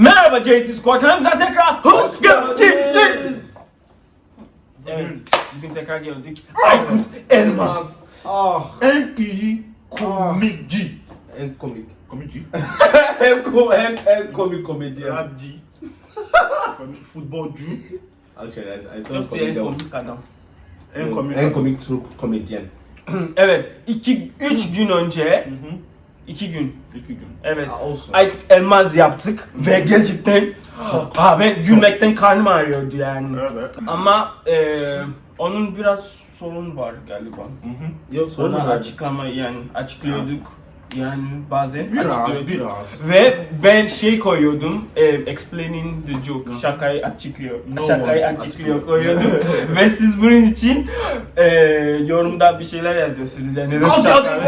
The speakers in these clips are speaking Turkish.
Merhaba JT Squad kanalımıza tekrar hoş geldiniz. Evet, bugün tekrar geldik. Aykut Elmas. Ah, En iyi komikci. en komik. Komikci? en, kom en, en komik komedyen. Rapci. Futbolcu. Actually, I, I thought Just say en komik adam. En komik. En komik Türk komedyen. Evet, iki, üç gün önce, Hı hı. İki gün, İki gün. evet. Ah, olsun. Aykut Elmas yaptık ve gerçekten Aa, ben gülmekten karnım ağrıyordu yani. Evet. Ama eee onun biraz sorun var galiba. Hı hı. Yok sorun var? açıklama yani açıklıyorduk yani bazen Biraz, biraz. Ve ben şey koyuyordum, e, explaining the joke, şakayı açıklıyor, No şakayı açıklıyor açıklıyor. koyuyordum. Ve siz bunun için e, yorumda bir şeyler yazıyorsunuz yani. neden şaka-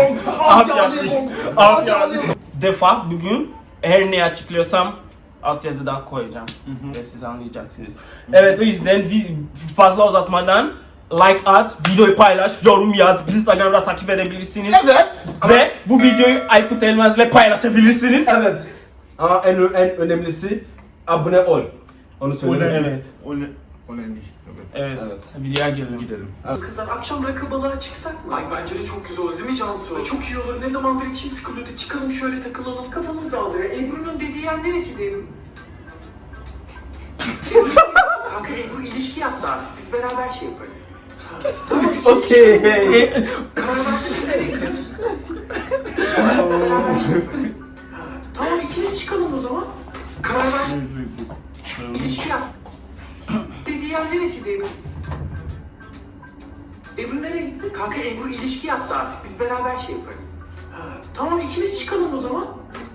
Defa bugün her ne açıklıyorsam alt yazıdan koyacağım ve siz anlayacaksınız. Evet o yüzden fazla uzatmadan like at, videoyu paylaş, yorum yaz, bizi Instagram'da takip edebilirsiniz. Evet. Ve bu videoyu Aykut Elmaz'la paylaşabilirsiniz. Evet. Ama en, en önemlisi abone ol. Onu söyle. Evet. O ne? O ne? Evet. Evet, Evet. videoya gelelim. Gidelim. Kızlar akşam rakı balığa çıksak mı? Ay bence de çok güzel olur değil mi Cansu? Ay, çok iyi olur. Ne zamandır içim sıkılıyordu. Çıkalım şöyle takılalım. Kafamız dağılıyor. Ebru'nun dediği yer neresiydi? Ebru- Kanka Ebru ilişki yaptı artık. Biz beraber şey yaparız. Okey. Tamam ikimiz çıkalım o zaman. Karar ver. İlişki yap. Dediği yer neresiydi Ebru? Ebru nereye gitti? Kanka Ebru ilişki yaptı artık. Biz beraber şey yaparız. Tamam ikimiz çıkalım o zaman.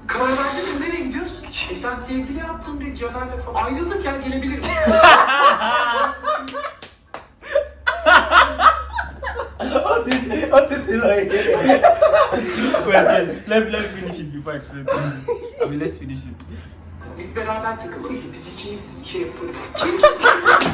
Karar verdiniz mi? Nereye gidiyoruz? E sen sevgili yaptın diye Caner'le falan. Ayrıldık ya gelebilir miyim? What is it like? let, let me finish it before I explain you. I mean, let's finish it. Biz beraber takılalım. Biz, ikimiz şey yaparız. Kim kim?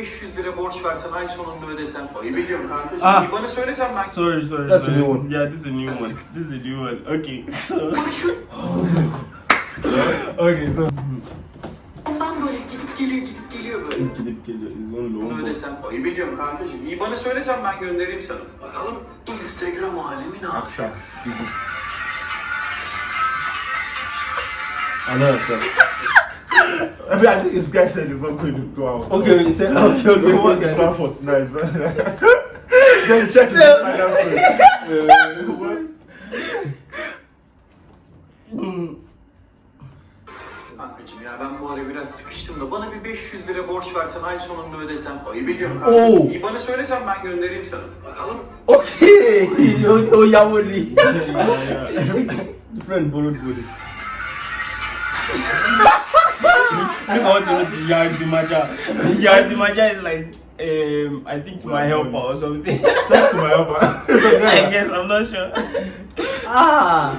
500 lira borç versen ay sonunda ödesem. Ayıp ediyorum kankacım. Ah. Bir bana söylesen ben Sorry, sorry. That's a sorry. new one. Yeah, this is a new one. This is a new one. Okay, so. Okay, so. Ondan böyle gidip geliyor gidip geliyor böyle. Gidip geliyor. Is one long. Bunu ödesem ayıp ediyorum kankacım. İyi bana söylesen ben göndereyim sana. Bakalım Instagram alemi ne yapacak? Akşam. Another. I mean, I think this guy said he's not going to go out. Okay, he said okay, okay. Went okay. to Crawford tonight. then he checked his what? Kankacım ya ben bu ara biraz sıkıştım da bana bir 500 lira borç versen ay sonunda ödesem ayıp ediyorum Oo. İyi bana söylesen ben göndereyim sana. Bakalım. Okay. O o yeah. Different borrowed money. I want to know the Yardimaja. Yardimaja is like, um, I think to my helper or something. Thanks to my helper. I guess, I'm not sure. Ah.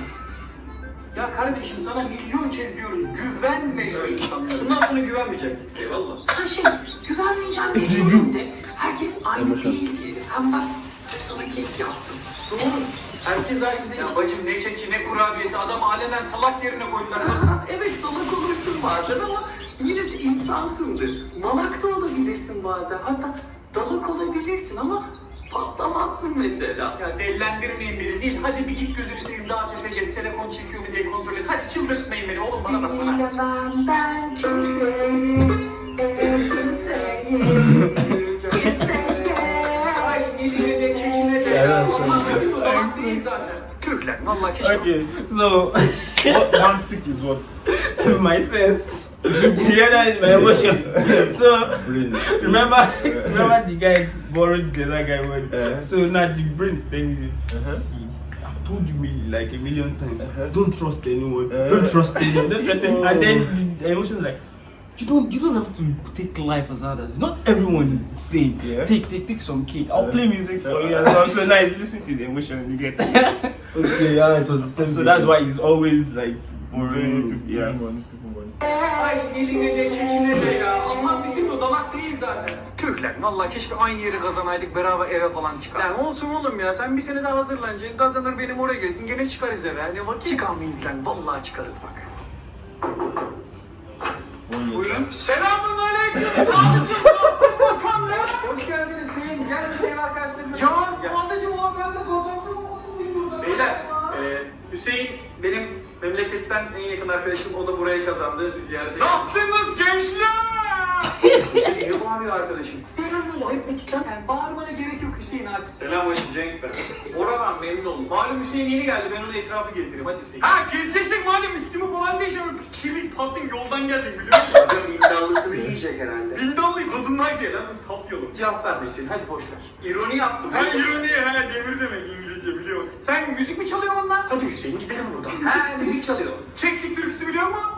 Ya kardeşim sana milyon kez diyoruz güvenme şu insanlara. Bundan sonra güvenmeyecek kimseye valla. Şey güvenmeyeceğim bir sorun de. Herkes aynı değil diye. Hem bak sana kek yaptım. Doğru. Herkes aynı değil. Ya bacım ne keki ne kurabiyesi adam alenen salak yerine koydular. Evet salak olursun bazen ama yine de insansındır. Malak da olabilirsin bazen. Hatta dalak olabilirsin ama patlamazsın mesela. Ya dellendirmeyin beni değil. Hadi bir git gözünü seveyim daha tepe gez. Telefon çekiyor mu diye kontrol et. Hadi çıldırtmayın beni oğlum bana bak bana. Bilemem ben kimseyi, e, kimseyi, kimseye. Ay eline de kekine de. Bizim değil zaten. Türkler vallahi keşke. Okay, so, what one is what? my sense. That is my emotions. So, remember, remember the guy borrowed the other guy word. Uh-huh. So now the brain is telling you, Uh-huh. see, I've told you me like a million times, Uh-huh. don't trust anyone, Uh-huh. don't trust anyone, don't trust anyone. And then the emotion is like, you don't you don't have to take life as others. Not everyone is the same. Yeah. Take take take some cake. I'll Yeah. play music for you as well. So nice. Listen to the emotion you get. Okay, yeah, it was the same. so that's why he's always like boring. Yeah. Ay eline de çekine de ya. Allah bizim o dalak değil zaten. Lan valla keşke aynı yeri kazanaydık beraber eve falan çıkar. Lan olsun oğlum ya sen bir sene daha hazırlanacaksın. Kazanır benim oraya gelsin gene çıkarız eve. Ne vakit? Çıkamayız lan vallahi çıkarız bak. Buyurun. Selamun aleyküm. Hoş geldiniz Hüseyin. Gel Hüseyin arkadaşlarım. Ya sadece o ben de kazandım. Beyler, e, Hüseyin benim memleketten en yakın arkadaşım. O da burayı kazandı. Bir ziyarete Ne yaptınız gençler? Niye bağırıyor arkadaşım? Selam ayıp ettik lan. Yani bağırmana gerek yok Hüseyin artık. Selam hoş Cenk ben. Bora ben memnun oldum. Malum Hüseyin yeni geldi. Ben ona etrafı gezdireyim. Hadi Hüseyin. Ha gezeceksin madem üstümü falan değişemem. Kirli pasın yoldan geldim biliyor musun? Adam iddialısını yiyecek herhalde. Bindallıyı kadınlar diye lan saf yolum. Cevap verme Hüseyin hadi boş ver. İroni yaptım. Ha ironi ha demir demek biliyor. Sen müzik mi çalıyorsun lan? Hadi Hüseyin gidelim buradan. ha müzik çalıyor. Keklik türküsü biliyor musun?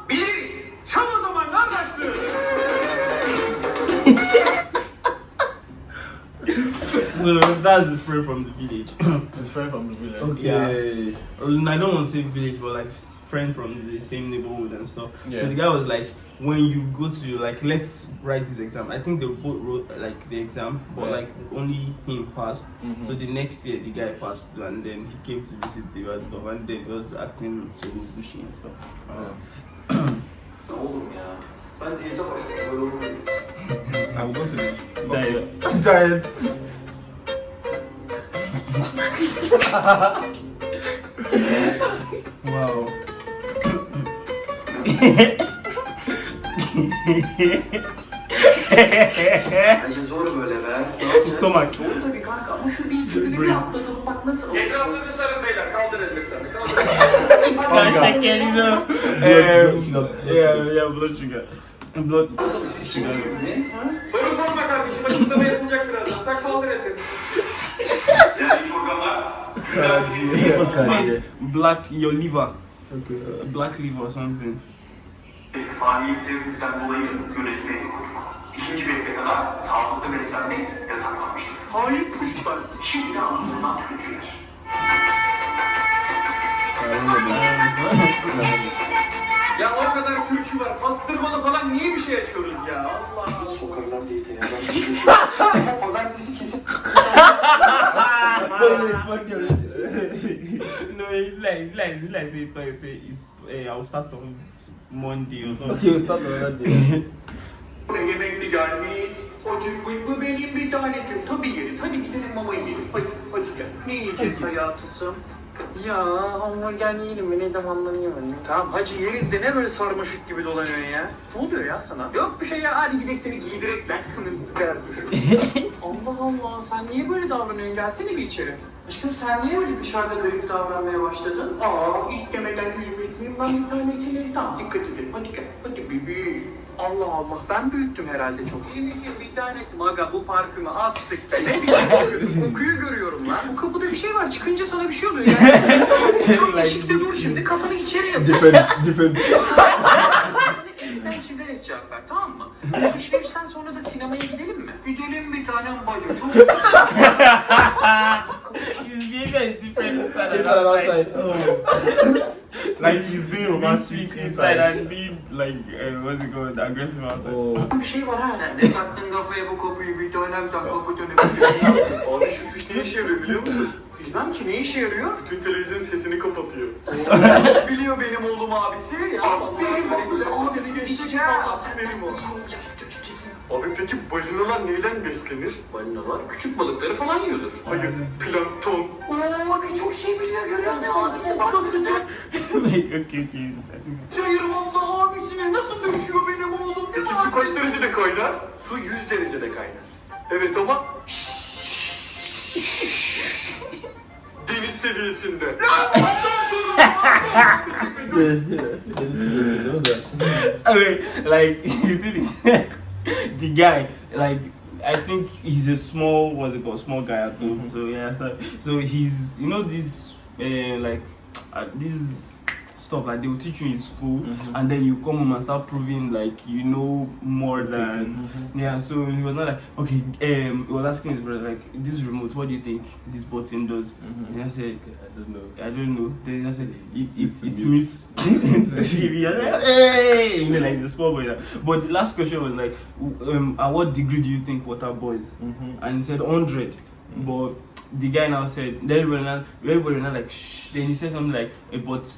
So that's the spray from the village. His friend from the village. Okay. Um, I don't want to say village, but like friend from the same neighborhood and stuff. Yeah. So the guy was like, when you go to like, let's write this exam. I think they both wrote like the exam, but Yeah. like only him passed. Mhm. So the next year the guy passed too, and then he came to visit you and stuff, and then he was acting so bushy and stuff. Uh, Oğlum ya. Ben diyete başladım. Böyle olmuyor. I will go to this. Diet. Diet. Wow. Bence zor böyle be. Stomach. Zor tabii kanka ama şu bir türlü bir atlatalım bak nasıl. Etrafınızı sarın beyler. Kaldır it, you know. Um, yeah, yeah, blood sugar. Blood. Siz kimsiniz ne? Ha? Soru sorma kardeşim. Açıklama yapılacak birazdan. Sen kaldır etini. What's Karaciğer? Black your liver. Okay. Black liver or something. Faaliyetlerinizden dolayı yönetmeyi kurduk. İkinci bekle kadar sağlıklı beslenmek yasaklanmıştır. Hayır puşlar. Şimdi anlatılan türküler. Ya o kadar türkü var. Pastırmalı falan niye bir şey açıyoruz ya? Allah Allah. Sokarlar diyete ya. Pazartesi kesip funny already. no, like, like, like say, say, say it's, eh, I'll start on Monday or something. Okay, we'll start another day. Buraya yemekli gelmiş. Acıkmış mı benim bir tanecim? Tabii yeriz. Hadi gidelim mama yiyelim. Hadi, hadi gel. Ne yiyeceğiz hayatısım? Ya hamburger yiyelim mi? Ne zamanları yemedim. Tamam hacı yeriz de ne böyle sarmaşık gibi dolanıyorsun ya? Ne oluyor ya sana? Yok bir şey ya. Hadi gidelim seni giydirek lan. Allah Allah sen niye böyle davranıyorsun? Gelsene bir içeri. Aşkım sen niye böyle dışarıda garip davranmaya başladın? Aa ilk demeden üzmüş müyüm ben bir tane içeri? Tamam dikkat edin. Hadi gel. Hadi bebeğim. Allah Allah ben büyüttüm herhalde çok. İyi misin bir tanesi maga bu parfümü az sık be. Ne kokuyorsun? Kokuyu görüyorum lan. Bu kapıda bir şey var çıkınca sana bir şey oluyor yani. Tam eşikte dur şimdi kafanı içeri yap. different, different. Sen çizerek cevap ver tamam mı? Alışverişten sonra da sinemaya gidelim mi? Gidelim bir tanem bacı çok behavior is different inside Inside Like he's being romantic sweet inside and being like, uh, what's it called, aggressive outside. Oh. Bir şey var ha. Ne taktın kafaya bu kapıyı bir tanem sen kapı dönüp Abi şu tuş ne işe yarıyor biliyor musun? Bilmem ki ne işe yarıyor? Bütün televizyon sesini kapatıyor. Biliyor benim oğlum abisi? Ya, aferin oğlum abisi geçeceğiz. Aferin oğlum. Abi peki balinalar neyden beslenir? Balinalar küçük balıkları falan yiyordur. Hayır, plankton. Oo ne çok şey biliyor görüyor musun abisi? Bak sıcak. like, okay, okay. Hayır vallahi abisine nasıl düşüyor benim oğlum? Peki su kaç derecede kaynar? Su 100 derecede kaynar. Evet ama deniz seviyesinde. Deniz seviyesi değil mi sen? I mean, like the thing is, the guy, like, I think he's a small, what's it called, small guy, at home Mm -hmm. So, yeah, so he's, you know, this, uh, like, uh, this stuff like they will teach you in school and then you come home and start proving like you know more than yeah so he was not like okay um he was asking his brother like this remote what do you think this button does and I said I don't know. I don't know. Then I said it it, it mutes the TV. I said, hey, you know, like the small boy. But the last question was like, um, at what degree do you think water boils? And he said hundred. But the guy now said, then everybody now, everybody now like, shh. Then he said something like, eh, but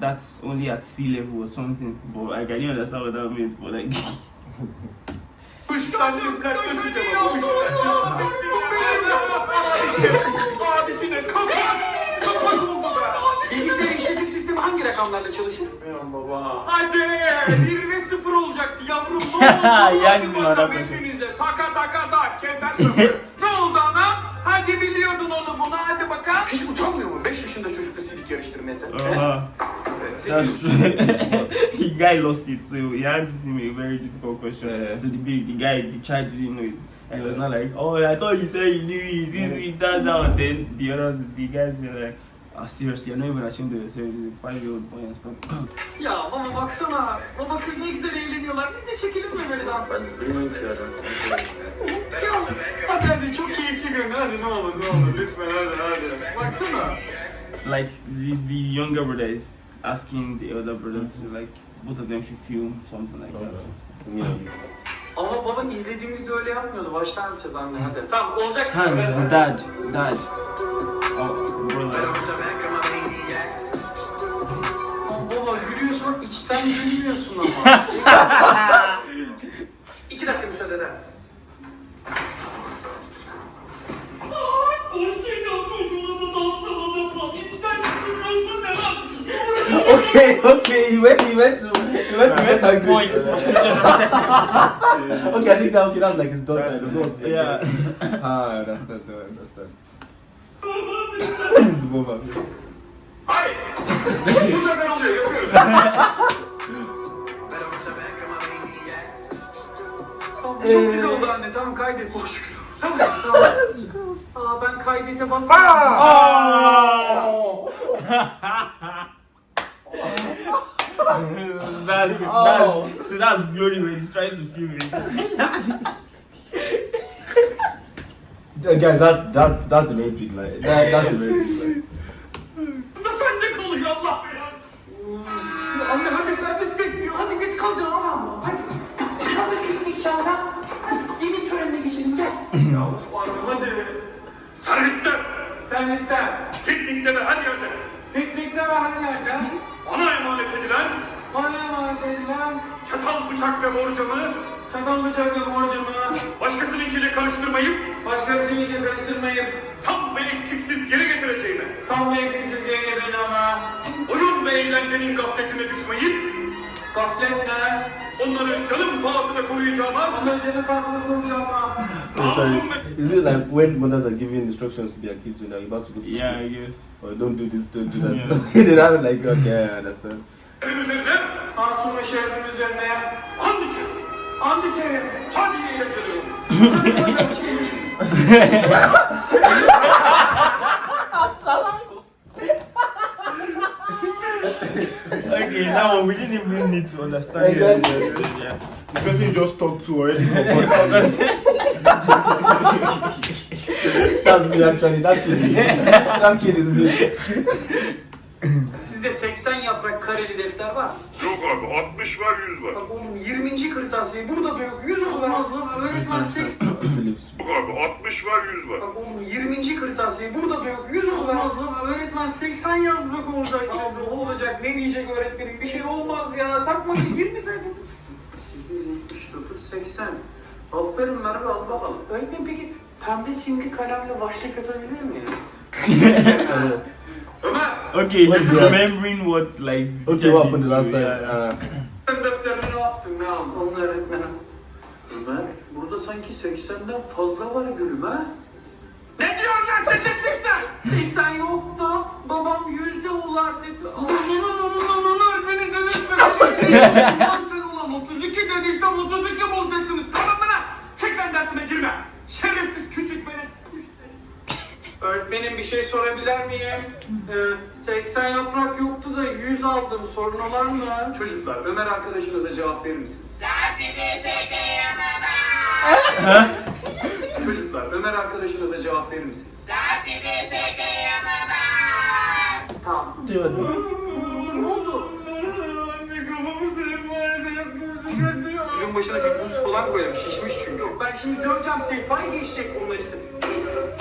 that's only at sea level or something. But like, I didn't understand what that meant. But like, Abisine kapat! Kapat oğlum be! Bilgisayar işletim sistemi hangi rakamlarla çalışır? baba. Hadi! 1 ve 0 olacaktı yavrum. Ne oldu? Yani bizim adam hepinize. Taka taka tak. Keser sıfır. ne oldu anam? Hadi biliyordun onu bunu. Hadi bakalım. Hiç utanmıyor mu? 5 uh, that's true. the guy lost it, so he had him a very difficult question. Yeah. So the big, the guy, the child didn't know it. And he was not like, oh, I thought you said you knew it, this, it, that, that. And then the others, the guys, they're like, ah, seriously, you're not even ashamed of yourself. He's a five-year-old boy and stuff. Ya baba baksana. Baba kız ne güzel eğleniyorlar. Biz de çekelim mi böyle dans? Ben bilmiyorum ki ya. Hadi hadi çok keyifli görünüyor. Hadi ne olur ne olur lütfen hadi hadi. Baksana. Like the, the younger brother is asking the elder brother to like both of them should film something like that. You know. Ama baba izlediğimizde öyle yapmıyordu. Baştan yapacağız anne hadi. Tamam olacak. Ha, the dad, dad. Oh, brother. Baba gülüyorsun içten gülmüyorsun ama. Okay, okay. He went. He went to. He went to get angry. Point. okay, I think that okay. That's like his daughter. The daughter's Yeah. Ah, I understand. I understand. this is the moment. Hayır. Bu sefer oluyor yapıyoruz. Tamam, Çok güzel oldu anne tamam kaydet. Çok şükür. Tamam tamam. Aa ben kaydete bastım. that's, Oh. that's, so that's glory when he's trying to film it. Uh, guys, that's that's that's a very big lie. That, that's a very big lie. Bu da sende kalıyor Allah belanı. Anne hadi servis bekliyor. Hadi geç kalacaksın ama. Hadi. Hazır piknik çanta. Hadi yemin törenine geçelim gel. ya anne hadi. Servisten. Servisten. Piknikte ve her yerde. Piknikte ve her yerde. Bana emanet edilen. Bana emanet edilen. Çatal bıçak ve borcamı. Çatal bıçak ve borcamı. Başkasınınkiyle karıştırmayıp. Başkasınınkiyle karıştırmayıp. Tam ve eksiksiz geri getireceğime. Tam ve eksiksiz geri getireceğime. Oyun ve eğlencenin gafletine düşmeyip. Gafletle. Onları canım pahasına koruyacağıma. Onları canım pahasına koruyacağıma. Oh, sorry. Is it like when mothers are giving instructions to their kids when they're about to go to Yeah. I guess. Or don't do this, don't do that. Yeah. So they have like, okay, I understand. Şerefim üzerine, Tansun ve üzerine and içerim. And içerim. Hadi iyi eğlenceli. Hadi bakalım şeyimiz. Okay, now we didn't even need to understand Exactly. it. Yeah. The person you just talked to already forgot. That's me actually. That kid is me. That kid is me. Sizde 80 yaprak kareli defter var. Yok abi 60 var 100 var. Bak oğlum 20. kırtasiye burada da yok. 100 olmaz. Öğretmen 80. It's a lips. Yok abi 60 var 100 var. Bak oğlum 20. kırtasiye burada da yok. 100 olmaz. Öğretmen 80 yazmak olacak. Ya ne olacak? Ne diyecek öğretmenim? Bir şey olmaz ya. Takma ki 20 sayfası. 79, 80. Aferin Merve al bakalım. Öğretmen peki pembe simli kalemle başlık atabilir miyim? Ömer! Okay, What he's is that? remembering what like. Okay, what happened the last time? Uh, Ben defterini ne yaptın ne aldın? Onu öğretmenim. Ömer, burada sanki 80'den fazla var gülüm ha? Ne diyorsun lan sen de 80? 80 yoktu. Babam yüzde ular dedi. Ulan ulan ulan beni delirtme. Ulan sen ulan 32 dediysem 32 bulacaksınız. Tamam mı lan? Çık lan dersine girme. Şerefsiz küçük beni. Öğretmenim bir şey sorabilir miyim? Ee, 80 yaprak yoktu da 100 göz aldım. Sorun olan mı? Çocuklar Ömer arkadaşınıza cevap verir misiniz? Çocuklar Ömer arkadaşınıza cevap verir misiniz? Tamam. Ne oldu? Çocuğun başına bir buz falan koyalım. Şişmiş çünkü. Yok ben şimdi döveceğim sehpayı geçecek bunlar isim.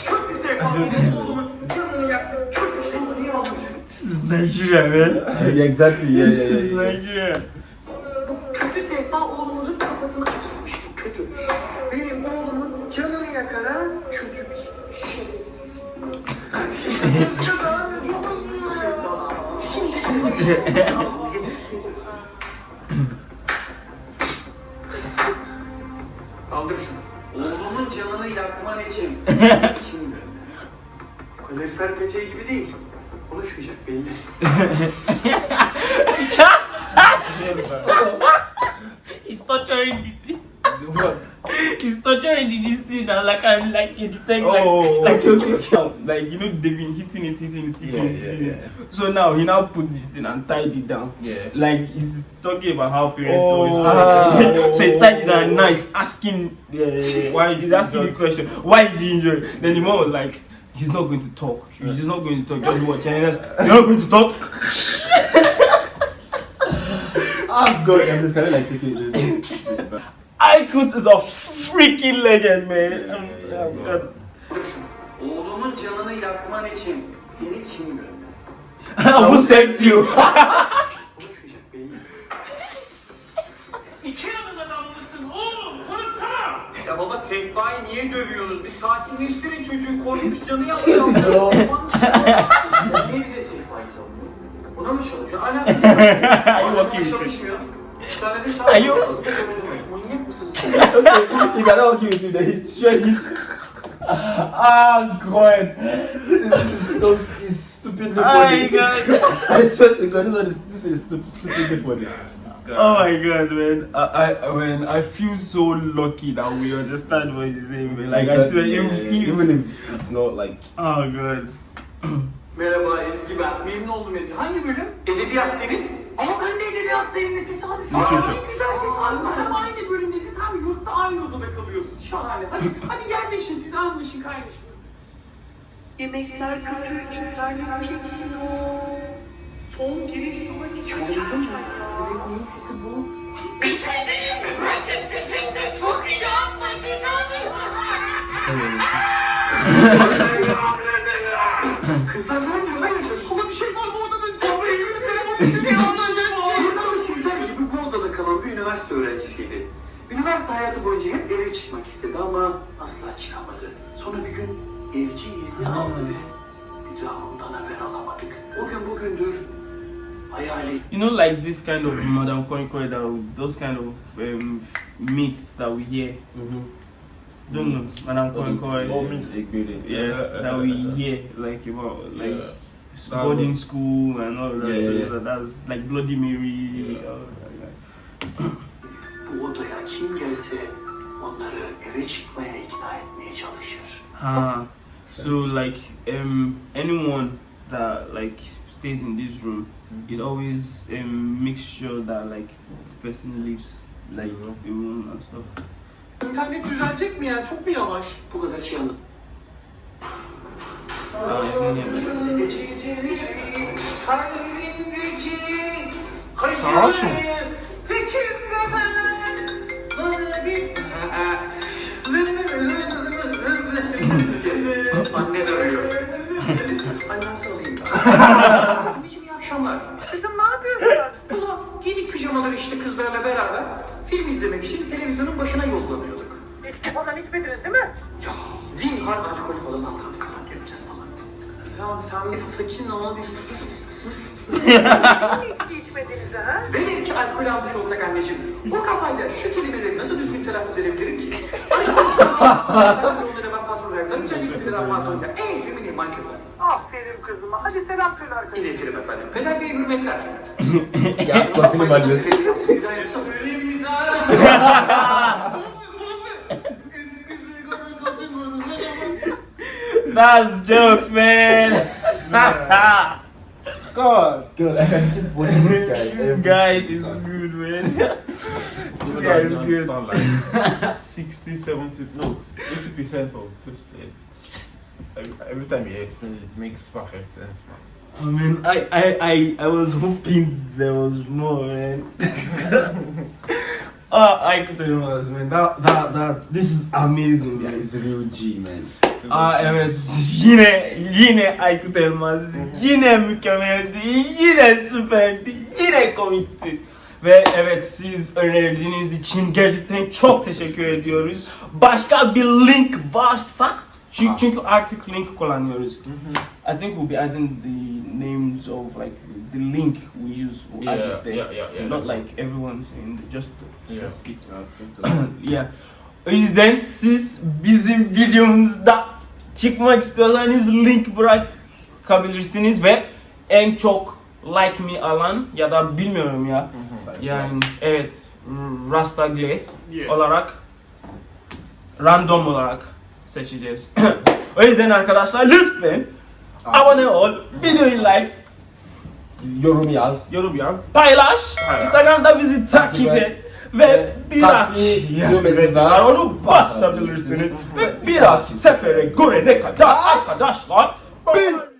Kötü sehpa. Benim oğlumun canını yaktı. Kötü şey. Niye almış? This is Nigeria, man. Yeah, exactly. Yeah, yeah, This is yeah. yeah. Nigeria. Bu kötü sehpa oğlumuzun kafasını açmış. Bu kötü. Benim Kaldır şunu. Oğlumun canını yakman için kim Kalorifer peteği gibi değil. Konuşmayacak belli. Thing. What? He's torturing the this thing and like I'm like a detect like Oh, like okay, okay. like you know they've been hitting it, hitting it, hitting Yeah, it, yeah, hitting yeah. it. So now he now put this thing and tied it down. Yeah. Like he's talking about how parents Oh. always Ah. so he tied it down Now he's asking uh, Why he's asking the question, why did you injure? it? Then the mom was like, he's not going to talk. He's just not going to talk. Just watch. And he was, You're not going to talk. Oh god, I'm just kind of like thinking this. Aykut is a freaking legend, man. Oh, God. Oğlumun canını yakman için seni kim gönderdi? Who sent you? İki yanın adamı mısın oğlum? Konuşsana! Ya baba sehpayı niye dövüyorsunuz? Bir sakinleştirin çocuğu korkmuş canı yapıyor. Niye bize sehpayı savunuyor? Buna mı çalışıyor? Working with it? Çalışmıyor. Bir tane de okay, if I don't give it to him, then it's sure hit. Ah, God. This is, this is so it's stupidly Oh funny. my God. I swear to God, this one is this is stup- stupidly funny. Oh my god, man! I, I, man, I feel so lucky that we understand what he's saying, man. Like I swear, yeah, if, yeah. even if it's not like oh god. Merhaba Ezgi ben. Memnun oldum Ezgi. Hangi bölüm? Edebiyat senin. Ama ben de edebiyattayım ne tesadüf. Literature. Ne güzel tesadüf. Hem aynı bölümdesiniz hem yurtta aynı odada kalıyorsunuz. Şahane. Hadi, hadi yerleşin siz anlaşın kaynaşın. Yemekler kötü, internet çekiyor. Son giriş saati çaldın mı? Evet neyin sesi bu? Bir şey değil mi? Bence sizin de çok iyi Kızlar ne Üniversite hayatı boyunca hep eve çıkmak istedi ama asla çıkamadı. Sonra bir gün evci izni aldı ve bir daha ondan haber alamadık. O gün bugündür hayali You know, like this kind of Madame Konkoi, that those kind of um, myths that we hear. Don't know, Madame Konkoi. all means Egbere. Yeah, that we hear like about like Yeah. boarding school and all that. Yeah, so yeah, yeah. that- that's like Bloody Mary. all that, odaya kim gelse onları eve çıkmaya ikna etmeye çalışır. Ah, so like um anyone that like stays in this room, it always um makes sure that like the person leaves like the room and stuff. İnternet düzelecek mi ya? Çok mu yavaş? Bu kadar şey anladım. Ah, Sarhoş Anne de arıyor. Annem sarılayım ben. Anneciğim iyi akşamlar. Kızım ne yapıyorsun? Ulan giydik pijamaları işte kızlarla beraber film izlemek için televizyonun başına yollanıyorduk. İçki falan içmediniz değil mi? Ya zinhar alkol falan aldık kapat yapacağız falan. Tamam sen bir sakin ol bir içki içmediniz ha? Velev ki alkol almış olsak anneciğim, o kafayla şu kelimeleri nasıl düzgün telaffuz edebilirim ki? Alkol Sen onlara ben patron olarak tanıyacağım, ilk bir daha patron ya. Ey femini mikrofon. Aferin kızıma. Hadi selam söyle arkadaşlar. İletirim efendim. Peder Bey'e hürmetler. Yapsam öleyim bir daha. That's jokes, man. God. God, I can keep watching this guy. every guy is time. good, man. This guy is good. like 60, 70, no, 80% of this thing. Every, every time you explain it, it makes perfect sense, man. I mean, I, I, I, I was hoping there was more, man. uh, I could tell you what, man. That, that, that, this is amazing, Yeah, guys. it's the real G, man. Aa evet yine yine Aykut Elmaz yine mükemmeldi yine süperdi yine komikti ve evet siz önerdiğiniz için gerçekten çok teşekkür ediyoruz. Başka bir link varsa çünkü, çünkü artık link kullanıyoruz. I think we'll be adding the names of like the link we use. We'll add Yeah, it there. yeah, yeah, yeah. Not like everyone's in the, just the Yeah. specific Yeah. ya. O yüzden siz bizim videomuzda çıkmak istiyorsanız link bırakabilirsiniz ve en çok like me alan ya da bilmiyorum ya. Yani evet Rastagle Yeah. olarak random olarak seçeceğiz. o yüzden arkadaşlar lütfen abone ol, videoyu like, Yorum yaz. Yorum yaz. paylaş, Paylaş. Instagram'da bizi takip et. et ve bir dahaki düğmesi var. var onu basabilirsiniz ve bir dahaki sefere görene kadar arkadaşlar biz